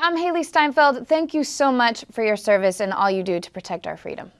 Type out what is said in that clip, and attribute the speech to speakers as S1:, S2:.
S1: I'm Haley Steinfeld. Thank you so much for your service and all you do to protect our freedom.